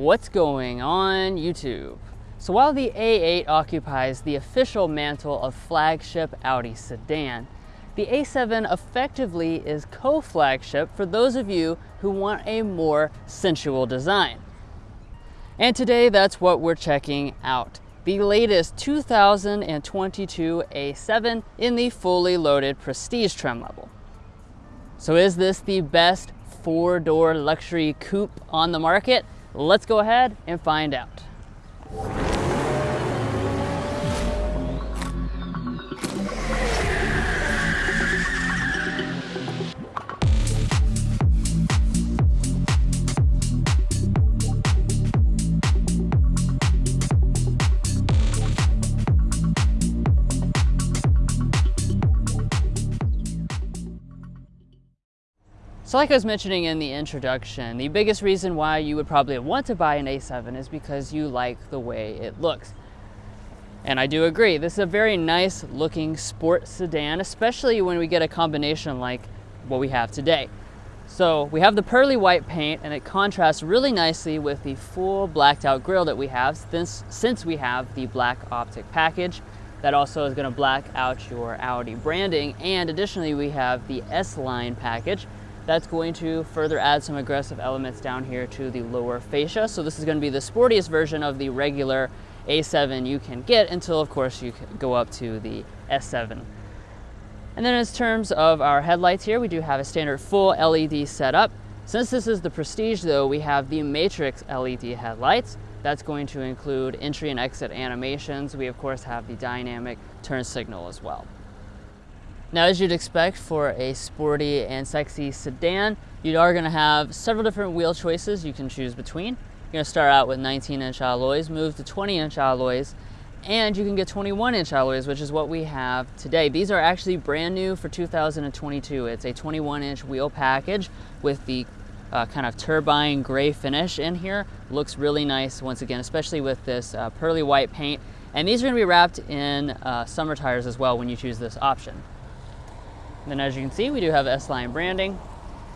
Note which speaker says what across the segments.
Speaker 1: What's going on YouTube? So while the A8 occupies the official mantle of flagship Audi sedan, the A7 effectively is co-flagship for those of you who want a more sensual design. And today that's what we're checking out. The latest 2022 A7 in the fully loaded prestige trim level. So is this the best four-door luxury coupe on the market? Let's go ahead and find out. So like I was mentioning in the introduction, the biggest reason why you would probably want to buy an A7 is because you like the way it looks. And I do agree, this is a very nice looking sport sedan, especially when we get a combination like what we have today. So we have the pearly white paint and it contrasts really nicely with the full blacked out grille that we have since, since we have the black optic package. That also is gonna black out your Audi branding. And additionally, we have the S-Line package, that's going to further add some aggressive elements down here to the lower fascia. So this is going to be the sportiest version of the regular A7 you can get until of course you go up to the S7. And then in terms of our headlights here, we do have a standard full LED setup. Since this is the Prestige though, we have the Matrix LED headlights. That's going to include entry and exit animations. We of course have the dynamic turn signal as well. Now, as you'd expect for a sporty and sexy sedan, you are gonna have several different wheel choices you can choose between. You're gonna start out with 19 inch alloys, move to 20 inch alloys, and you can get 21 inch alloys, which is what we have today. These are actually brand new for 2022. It's a 21 inch wheel package with the uh, kind of turbine gray finish in here. Looks really nice once again, especially with this uh, pearly white paint. And these are gonna be wrapped in uh, summer tires as well when you choose this option. And then as you can see, we do have S-Line branding.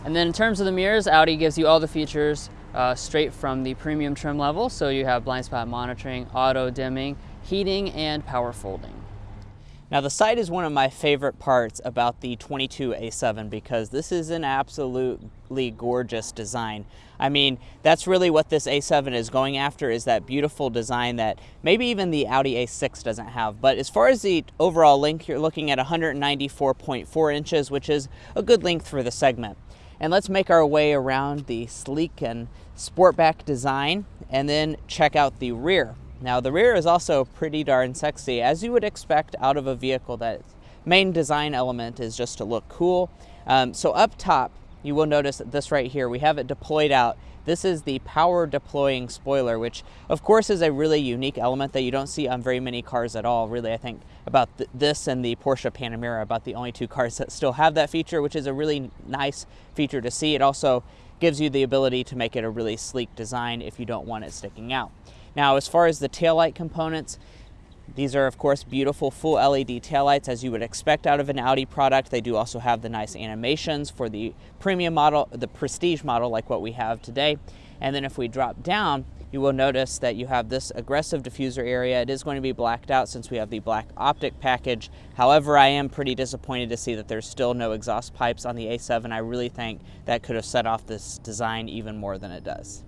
Speaker 1: And then in terms of the mirrors, Audi gives you all the features uh, straight from the premium trim level. So you have blind spot monitoring, auto dimming, heating, and power folding.
Speaker 2: Now the side is one of my favorite parts about the 22A7 because this is an absolutely gorgeous design. I mean, that's really what this A7 is going after is that beautiful design that maybe even the Audi A6 doesn't have. But as far as the overall length, you're looking at 194.4 inches, which is a good length for the segment. And let's make our way around the sleek and sportback design and then check out the rear. Now the rear is also pretty darn sexy, as you would expect out of a vehicle that main design element is just to look cool. Um, so up top, you will notice this right here, we have it deployed out. This is the power deploying spoiler, which of course is a really unique element that you don't see on very many cars at all. Really, I think about th this and the Porsche Panamera, about the only two cars that still have that feature, which is a really nice feature to see. It also gives you the ability to make it a really sleek design if you don't want it sticking out. Now, as far as the taillight components, these are of course beautiful full LED taillights as you would expect out of an Audi product. They do also have the nice animations for the premium model, the prestige model like what we have today. And then if we drop down, you will notice that you have this aggressive diffuser area. It is going to be blacked out since we have the black optic package. However, I am pretty disappointed to see that there's still no exhaust pipes on the A7. I really think that could have set off this design even more than it does.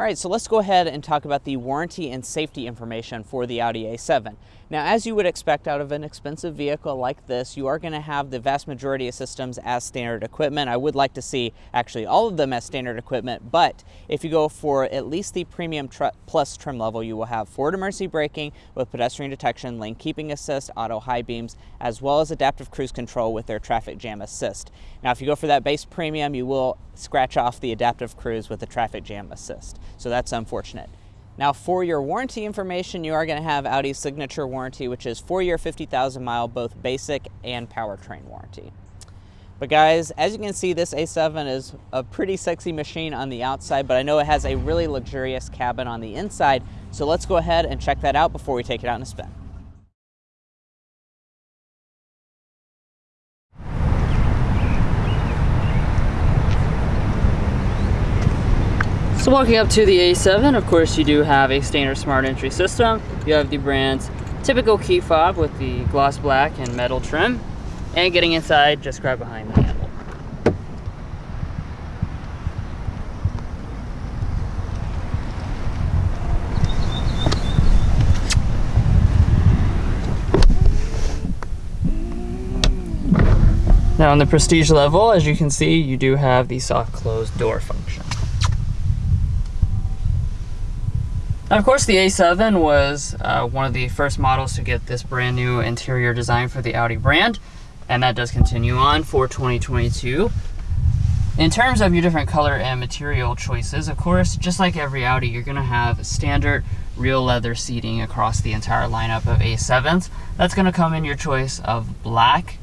Speaker 2: All right, so let's go ahead and talk about the warranty and safety information for the Audi A7. Now, as you would expect out of an expensive vehicle like this, you are going to have the vast majority of systems as standard equipment. I would like to see actually all of them as standard equipment, but if you go for at least the premium tr plus trim level, you will have forward emergency braking with pedestrian detection, lane keeping assist, auto high beams, as well as adaptive cruise control with their traffic jam assist. Now, if you go for that base premium, you will scratch off the adaptive cruise with the traffic jam assist. So that's unfortunate. Now for your warranty information, you are going to have Audi's signature warranty, which is four year, 50,000 mile, both basic and powertrain warranty. But guys, as you can see, this A7 is a pretty sexy machine on the outside, but I know it has a really luxurious cabin on the inside. So let's go ahead and check that out before we take it out in a spin.
Speaker 1: So walking up to the A7, of course you do have a standard smart entry system. You have the brand's typical key fob with the gloss black and metal trim. And getting inside, just grab behind the handle. Now on the prestige level, as you can see, you do have the soft close door function. Now, of course, the A7 was uh, one of the first models to get this brand new interior design for the Audi brand, and that does continue on for 2022. In terms of your different color and material choices, of course, just like every Audi, you're gonna have standard real leather seating across the entire lineup of A7s. That's gonna come in your choice of black,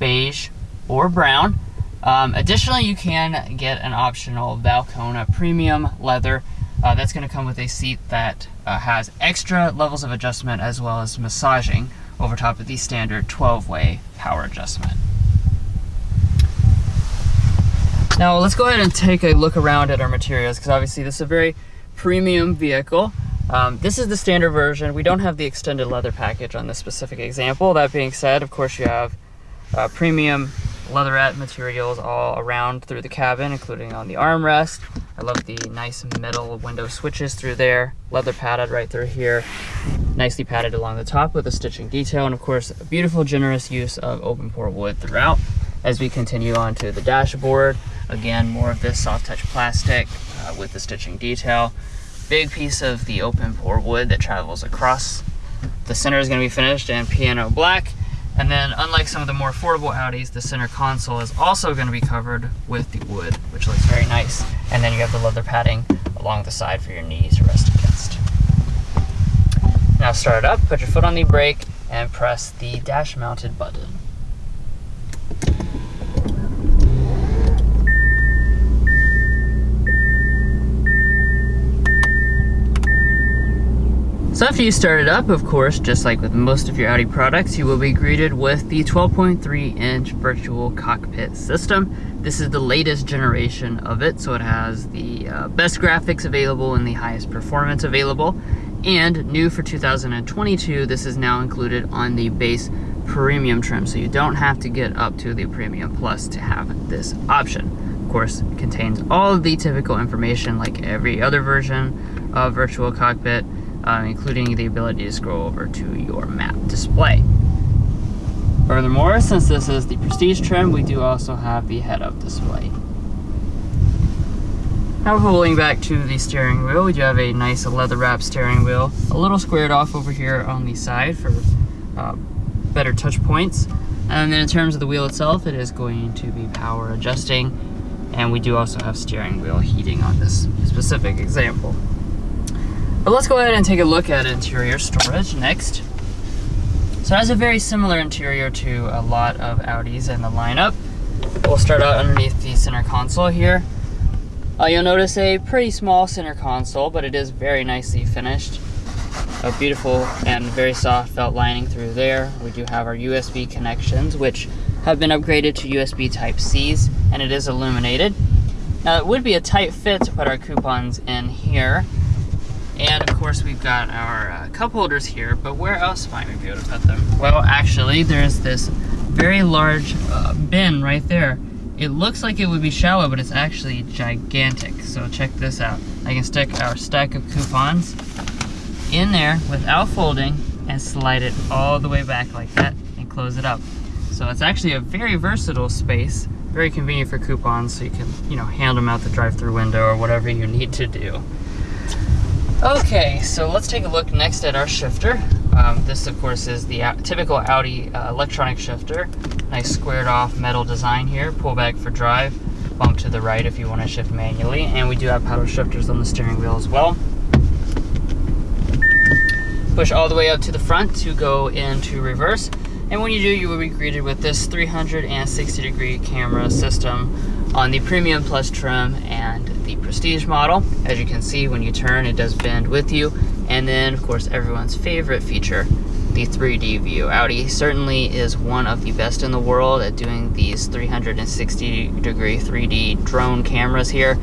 Speaker 1: beige, or brown. Um, additionally, you can get an optional Valcona premium leather. Uh, that's going to come with a seat that uh, has extra levels of adjustment as well as massaging over top of the standard 12-way power adjustment. Now let's go ahead and take a look around at our materials because obviously this is a very premium vehicle. Um, this is the standard version. We don't have the extended leather package on this specific example. That being said, of course you have uh, premium leatherette materials all around through the cabin, including on the armrest. I love the nice metal window switches through there, leather padded right through here, nicely padded along the top with a stitching detail, and of course, a beautiful, generous use of open pore wood throughout. As we continue on to the dashboard, again, more of this soft touch plastic uh, with the stitching detail. Big piece of the open pore wood that travels across. The center is going to be finished in piano black, and then unlike some of the more affordable Audis, the center console is also going to be covered with the wood, which looks very nice. And then you have the leather padding along the side for your knees to rest against. Now start it up, put your foot on the brake, and press the dash mounted button. So after you start it up, of course, just like with most of your Audi products, you will be greeted with the 12.3 inch virtual cockpit system. This is the latest generation of it, so it has the uh, best graphics available and the highest performance available. And new for 2022, this is now included on the base premium trim, so you don't have to get up to the premium plus to have this option. Of course, contains all of the typical information like every other version of virtual cockpit, uh, including the ability to scroll over to your map display. Furthermore, since this is the Prestige trim, we do also have the head-up display. Now pulling back to the steering wheel, we do have a nice leather wrap steering wheel, a little squared off over here on the side for uh, better touch points. And then in terms of the wheel itself, it is going to be power adjusting, and we do also have steering wheel heating on this specific example. But let's go ahead and take a look at interior storage next. So it has a very similar interior to a lot of Audis in the lineup. We'll start out underneath the center console here. Uh, you'll notice a pretty small center console, but it is very nicely finished. A beautiful and very soft felt lining through there. We do have our USB connections, which have been upgraded to USB Type-Cs, and it is illuminated. Now it would be a tight fit to put our coupons in here, and of course we've got our uh, cup holders here, but where else might we be able to put them? Well, actually there's this very large uh, bin right there. It looks like it would be shallow, but it's actually gigantic. So check this out. I can stick our stack of coupons in there without folding and slide it all the way back like that and close it up. So it's actually a very versatile space, very convenient for coupons so you can, you know, hand them out the drive-through window or whatever you need to do. Okay, so let's take a look next at our shifter. Um, this, of course, is the typical Audi uh, electronic shifter. Nice squared off metal design here. Pull back for drive, bump to the right if you want to shift manually. And we do have paddle shifters on the steering wheel as well. Push all the way up to the front to go into reverse. And when you do, you will be greeted with this 360 degree camera system on the Premium Plus trim and the Prestige model. As you can see, when you turn, it does bend with you. And then, of course, everyone's favorite feature, the 3D view. Audi certainly is one of the best in the world at doing these 360 degree 3D drone cameras here.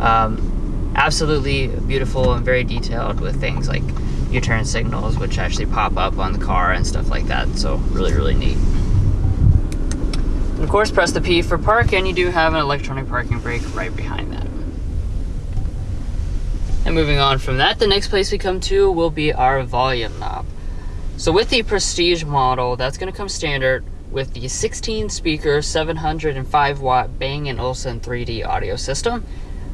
Speaker 1: Um, absolutely beautiful and very detailed with things like U-turn signals, which actually pop up on the car and stuff like that. So really, really neat. Of course, press the P for park, and you do have an electronic parking brake right behind that. And moving on from that, the next place we come to will be our volume knob. So with the Prestige model, that's going to come standard with the 16 speaker 705 watt Bang & Olufsen 3D audio system.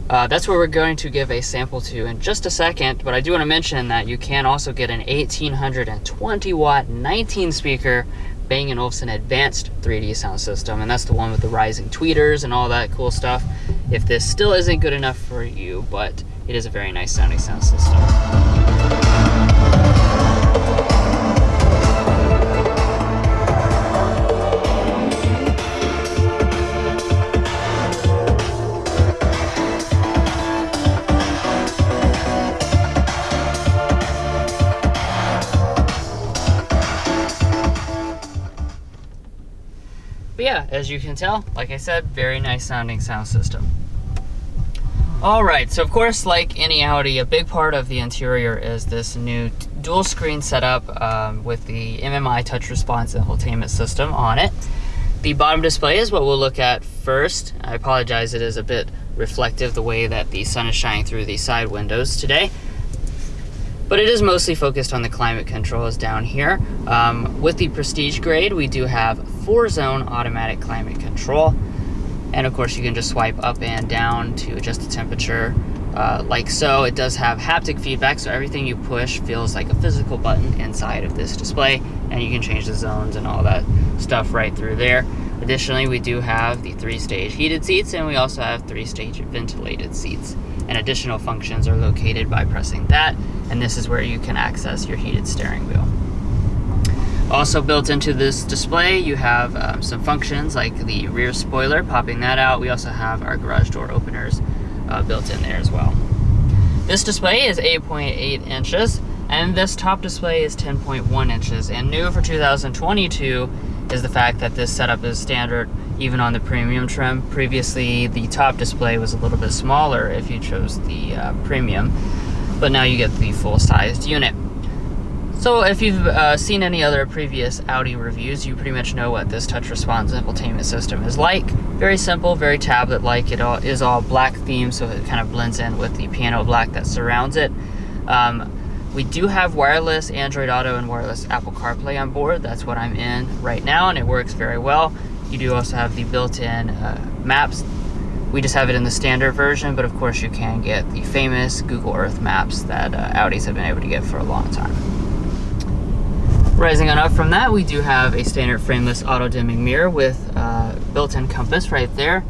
Speaker 1: Uh, that's where we're going to give a sample to in just a second, but I do want to mention that you can also get an 1820 watt 19 speaker Bang & Olufsen Advanced 3D sound system, and that's the one with the rising tweeters and all that cool stuff. If this still isn't good enough for you, but it is a very nice sounding sound system. But yeah, as you can tell, like I said, very nice sounding sound system. All right, so of course, like any Audi, a big part of the interior is this new dual screen setup um, with the MMI touch response infotainment system on it. The bottom display is what we'll look at first. I apologize, it is a bit reflective the way that the sun is shining through the side windows today. But it is mostly focused on the climate controls down here. Um, with the Prestige grade, we do have four zone automatic climate control. And of course you can just swipe up and down to adjust the temperature uh, like so. It does have haptic feedback, so everything you push feels like a physical button inside of this display, and you can change the zones and all that stuff right through there. Additionally, we do have the three-stage heated seats, and we also have three-stage ventilated seats. And additional functions are located by pressing that, and this is where you can access your heated steering wheel. Also built into this display, you have um, some functions like the rear spoiler, popping that out. We also have our garage door openers uh, built in there as well. This display is 8.8 inches, and this top display is 10.1 inches. And new for 2022 is the fact that this setup is standard even on the premium trim. Previously, the top display was a little bit smaller if you chose the uh, premium, but now you get the full-sized unit. So if you've uh, seen any other previous Audi reviews, you pretty much know what this touch response infotainment system is like. Very simple, very tablet-like. It all, is all black theme, so it kind of blends in with the piano black that surrounds it. Um, we do have wireless Android Auto and wireless Apple CarPlay on board. That's what I'm in right now, and it works very well. You do also have the built-in uh, maps. We just have it in the standard version, but of course you can get the famous Google Earth maps that uh, Audis have been able to get for a long time. Rising on up from that, we do have a standard frameless auto-dimming mirror with uh, built-in compass right there.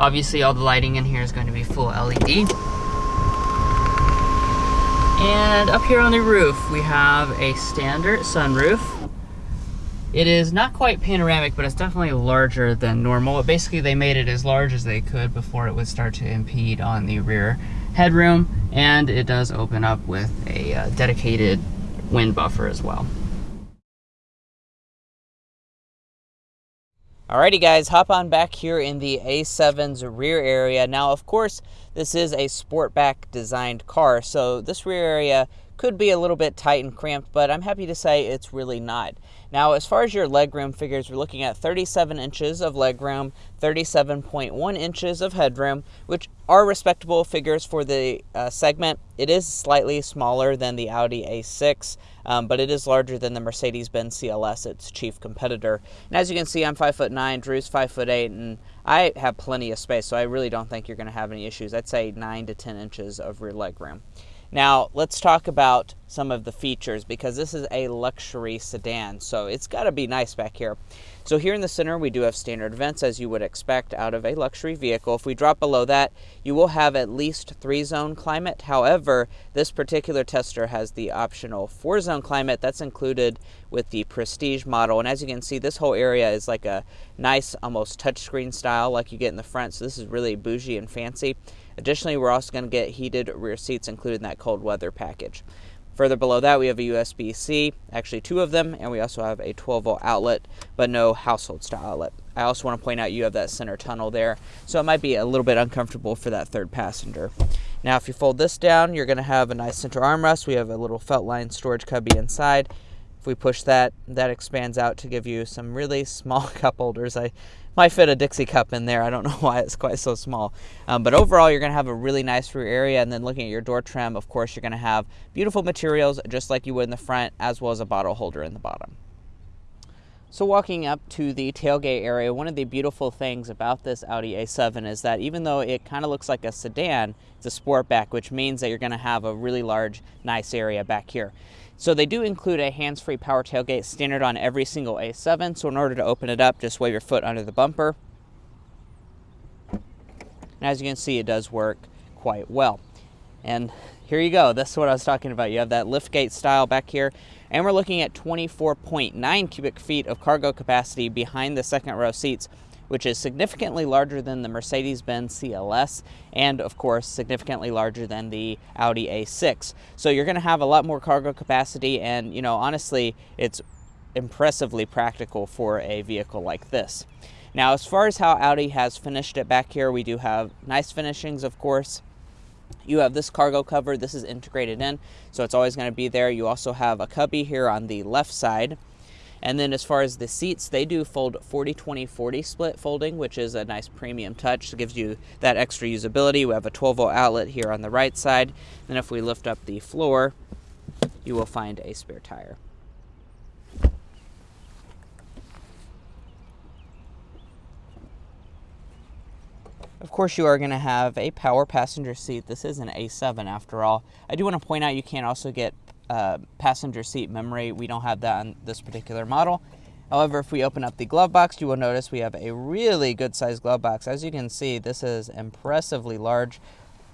Speaker 1: Obviously, all the lighting in here is going to be full LED. And up here on the roof, we have a standard sunroof. It is not quite panoramic, but it's definitely larger than normal. Basically, they made it as large as they could before it would start to impede on the rear headroom. And it does open up with a uh, dedicated wind buffer as well.
Speaker 2: Alrighty guys, hop on back here in the A7's rear area. Now of course, this is a sportback designed car, so this rear area could be a little bit tight and cramped, but I'm happy to say it's really not. Now, as far as your legroom figures, we're looking at 37 inches of legroom, 37.1 inches of headroom, which are respectable figures for the uh, segment. It is slightly smaller than the Audi A6, um, but it is larger than the Mercedes-Benz CLS, its chief competitor. And as you can see, I'm 5'9", Drew's 5'8", and I have plenty of space, so I really don't think you're going to have any issues. I'd say 9 to 10 inches of rear legroom. Now, let's talk about some of the features because this is a luxury sedan, so it's got to be nice back here. So here in the center, we do have standard vents as you would expect out of a luxury vehicle. If we drop below that, you will have at least three zone climate. However, this particular tester has the optional four zone climate that's included with the Prestige model. And as you can see, this whole area is like a nice, almost touchscreen style like you get in the front. So this is really bougie and fancy. Additionally, we're also going to get heated rear seats included in that cold weather package. Further below that, we have a USB-C, actually two of them, and we also have a 12 volt outlet, but no household style outlet. I also want to point out you have that center tunnel there, so it might be a little bit uncomfortable for that third passenger. Now, if you fold this down, you're going to have a nice center armrest. We have a little felt line storage cubby inside. If we push that, that expands out to give you some really small cup holders. I might fit a Dixie cup in there. I don't know why it's quite so small. Um, but overall, you're going to have a really nice rear area. And then looking at your door trim, of course, you're going to have beautiful materials just like you would in the front, as well as a bottle holder in the bottom. So walking up to the tailgate area, one of the beautiful things about this Audi A7 is that even though it kind of looks like a sedan, it's a sportback, which means that you're going to have a really large, nice area back here. So they do include a hands-free power tailgate standard on every single A7. So in order to open it up, just wave your foot under the bumper. And as you can see, it does work quite well. And here you go. This is what I was talking about. You have that liftgate style back here. And we're looking at 24.9 cubic feet of cargo capacity behind the second row seats, which is significantly larger than the Mercedes-Benz CLS and of course significantly larger than the Audi A6. So you're going to have a lot more cargo capacity and you know honestly it's impressively practical for a vehicle like this. Now as far as how Audi has finished it back here, we do have nice finishings of course. You have this cargo cover, this is integrated in, so it's always going to be there. You also have a cubby here on the left side. And then as far as the seats, they do fold 40-20-40 split folding, which is a nice premium touch. It gives you that extra usability. We have a 12 volt outlet here on the right side. And if we lift up the floor, you will find a spare tire. Of course, you are going to have a power passenger seat. This is an A7 after all. I do want to point out you can also get uh, passenger seat memory. We don't have that on this particular model. However, if we open up the glove box, you will notice we have a really good sized glove box. As you can see, this is impressively large.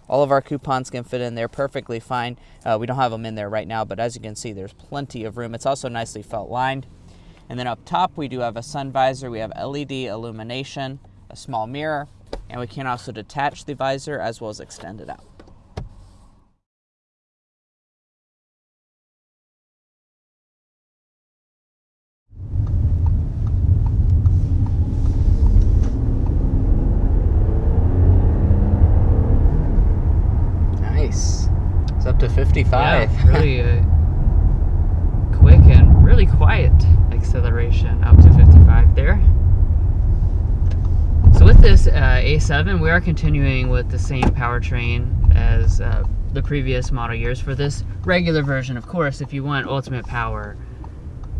Speaker 2: All of our coupons can fit in there perfectly fine. Uh, we don't have them in there right now, but as you can see, there's plenty of room. It's also nicely felt lined. And then up top, we do have a sun visor. We have LED illumination, a small mirror, and we can also detach the visor as well as extend it out. Nice. It's up to 55.
Speaker 1: Yeah, really uh, quick and really quiet acceleration up to 55 there. So with this uh, A7, we are continuing with the same powertrain as uh, the previous model years for this regular version. Of course, if you want ultimate power,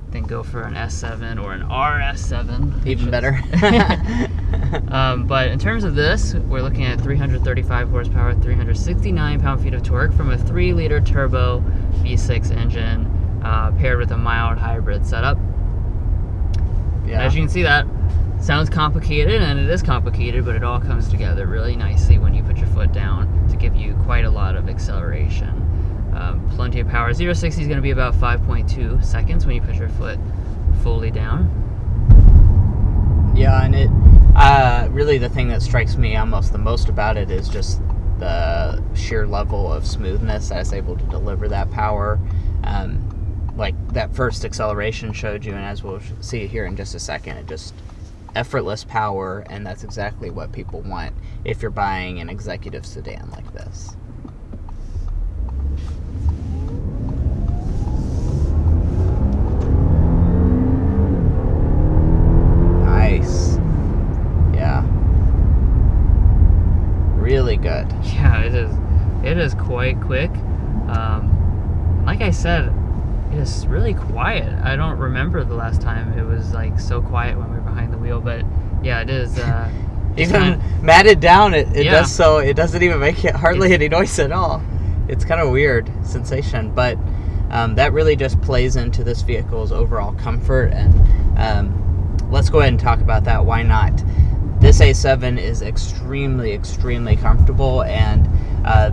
Speaker 1: then go for an S7 or an RS7.
Speaker 2: Even better.
Speaker 1: um, but in terms of this, we're looking at 335 horsepower, 369 pound-feet of torque from a 3-liter turbo V6 engine uh, paired with a mild hybrid setup. Yeah. As you can see that sounds complicated and it is complicated but it all comes together really nicely when you put your foot down to give you quite a lot of acceleration um, plenty of power 0 60 is going to be about 5.2 seconds when you put your foot fully down
Speaker 2: yeah and it uh, really the thing that strikes me almost the most about it is just the sheer level of smoothness that's able to deliver that power um, like that first acceleration showed you and as we'll see here in just a second it just effortless power, and that's exactly what people want if you're buying an executive sedan like this.
Speaker 1: Quite quick. Um, like I said, it's really quiet. I don't remember the last time it was like so quiet when we were behind the wheel, but yeah, it is. Uh,
Speaker 2: even kind matted down, it, it yeah. does so. It doesn't even make it hardly any noise at all. It's kind of weird sensation, but um, that really just plays into this vehicle's overall comfort. And um, let's go ahead and talk about that. Why not? This A7 is extremely, extremely comfortable and. Uh,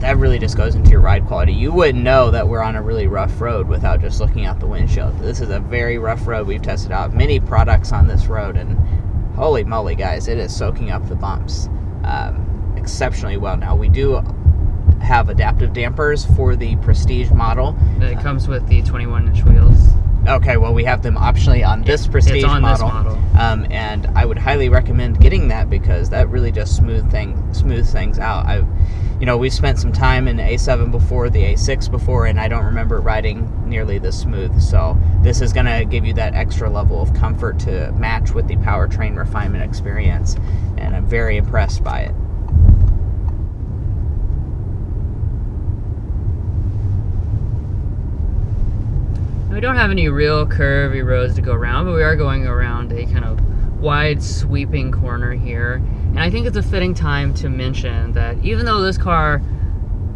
Speaker 2: that really just goes into your ride quality. You wouldn't know that we're on a really rough road without just looking out the windshield. This is a very rough road. We've tested out many products on this road, and holy moly, guys, it is soaking up the bumps um, exceptionally well. Now, we do have adaptive dampers for the Prestige model.
Speaker 1: It comes with the 21 inch wheels.
Speaker 2: Okay, well, we have them optionally on this
Speaker 1: It's
Speaker 2: Prestige
Speaker 1: on this
Speaker 2: model.
Speaker 1: model.
Speaker 2: Um, and I would highly recommend getting that because that really just smooth thing smooths things out. I, you know, we've spent some time in the A7 before, the A6 before, and I don't remember riding nearly this smooth. So this is going to give you that extra level of comfort to match with the powertrain refinement experience, and I'm very impressed by it.
Speaker 1: We don't have any real curvy roads to go around, but we are going around a kind of wide sweeping corner here. And I think it's a fitting time to mention that even though this car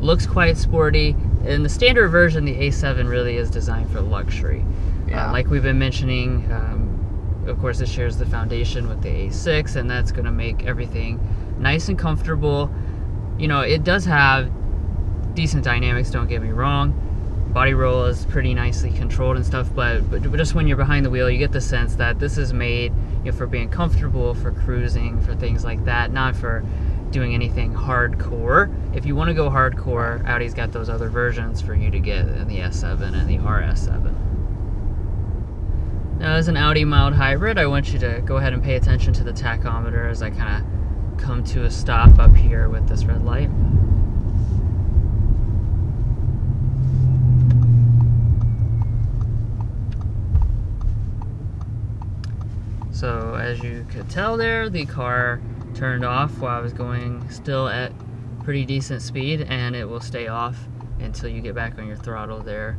Speaker 1: looks quite sporty, in the standard version, the A7 really is designed for luxury.
Speaker 2: Yeah.
Speaker 1: Uh, like we've been mentioning, um, of course, it shares the foundation with the A6, and that's going to make everything nice and comfortable. You know, it does have decent dynamics, don't get me wrong. Body roll is pretty nicely controlled and stuff, but, but just when you're behind the wheel, you get the sense that this is made you know, for being comfortable, for cruising, for things like that, not for doing anything hardcore. If you want to go hardcore, Audi's got those other versions for you to get in the S7 and the RS7. Now, as an Audi mild hybrid, I want you to go ahead and pay attention to the tachometer as I kind of come to a stop up here with this red light. So as you could tell there, the car turned off while I was going still at pretty decent speed and it will stay off until you get back on your throttle there.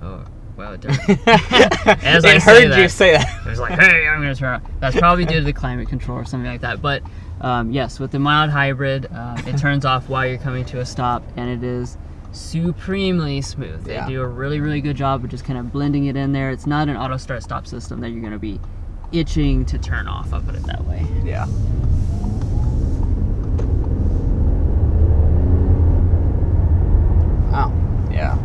Speaker 1: Oh, well, it does. As I
Speaker 2: it
Speaker 1: say
Speaker 2: heard you say that.
Speaker 1: it was like, hey, I'm gonna turn on. That's probably due to the climate control or something like that. But um, yes, with the mild hybrid, um, it turns off while you're coming to a stop, and it is supremely smooth. They do a really, really good job of just kind of blending it in there. It's not an auto start stop system that you're gonna be itching to turn off. I'll put it that way.
Speaker 2: Yeah. Wow. Yeah.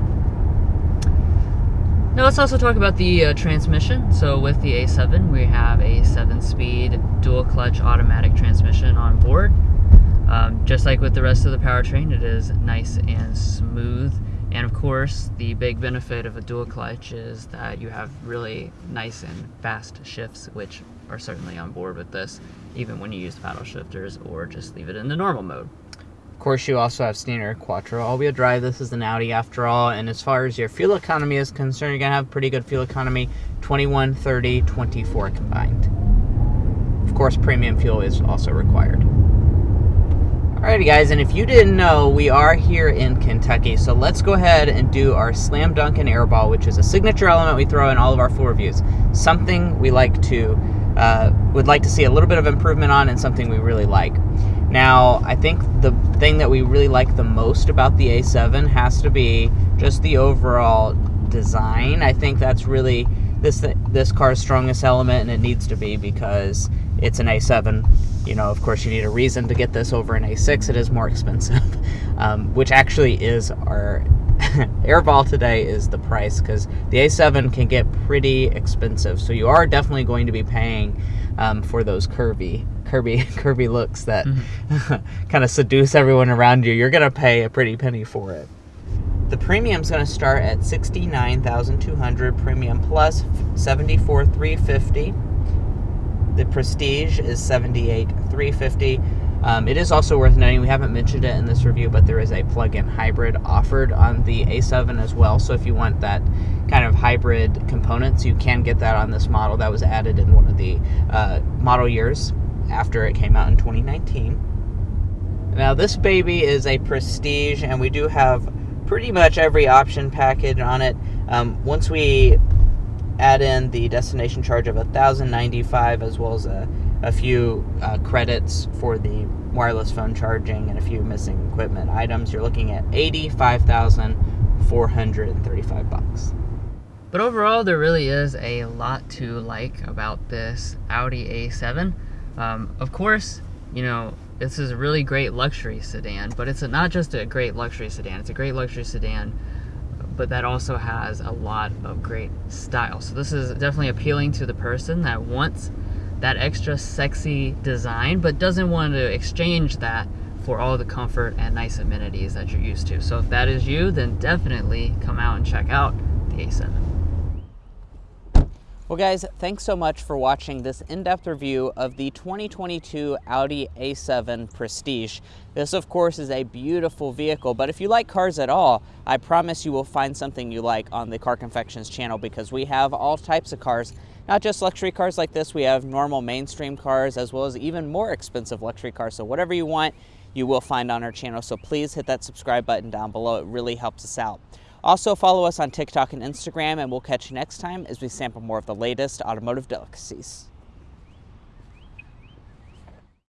Speaker 1: Now let's also talk about the uh, transmission. So with the A7, we have a 7-speed dual clutch automatic transmission on board. Um, just like with the rest of the powertrain, it is nice and smooth. And of course, the big benefit of a dual clutch is that you have really nice and fast shifts, which are certainly on board with this, even when you use paddle shifters or just leave it in the normal mode.
Speaker 2: Of course, you also have standard quattro all-wheel drive. This is an Audi after all, and as far as your fuel economy is concerned, you're gonna have pretty good fuel economy, 21, 30, 24 combined. Of course, premium fuel is also required. Alrighty guys, and if you didn't know, we are here in Kentucky, so let's go ahead and do our Slam Dunk and Airball, which is a signature element we throw in all of our full reviews. Something we like to, uh, would like to see a little bit of improvement on and something we really like. Now, I think the thing that we really like the most about the A7 has to be just the overall design. I think that's really this this car's strongest element, and it needs to be because it's an A7. You know, of course, you need a reason to get this over an A6. It is more expensive, um, which actually is our airball today is the price because the A7 can get pretty expensive. So you are definitely going to be paying um, for those curvy, curvy, curvy looks that kind of seduce everyone around you. You're gonna pay a pretty penny for it. The premium's going to start at 69,200 premium plus 74,350. The Prestige is 78,350. Um, it is also worth noting, we haven't mentioned it in this review, but there is a plug-in hybrid offered on the A7 as well. So if you want that kind of hybrid components, you can get that on this model. That was added in one of the uh, model years after it came out in 2019. Now this baby is a Prestige, and we do have pretty much every option package on it. Um, once we add in the destination charge of 1095 as well as a, a few uh, credits for the wireless phone charging and a few missing equipment items, you're looking at 85,435 bucks.
Speaker 1: But overall, there really is a lot to like about this Audi A7. Um, of course, you know, this is a really great luxury sedan, but it's not just a great luxury sedan, it's a great luxury sedan, but that also has a lot of great style. So this is definitely appealing to the person that wants that extra sexy design, but doesn't want to exchange that for all the comfort and nice amenities that you're used to. So if that is you, then definitely come out and check out the A7.
Speaker 2: Well guys, thanks so much for watching this in-depth review of the 2022 Audi A7 Prestige. This of course is a beautiful vehicle, but if you like cars at all, I promise you will find something you like on the Car Confections channel because we have all types of cars, not just luxury cars like this, we have normal mainstream cars as well as even more expensive luxury cars. So whatever you want, you will find on our channel. So please hit that subscribe button down below. It really helps us out. Also follow us on TikTok and Instagram and we'll catch you next time as we sample more of the latest automotive delicacies.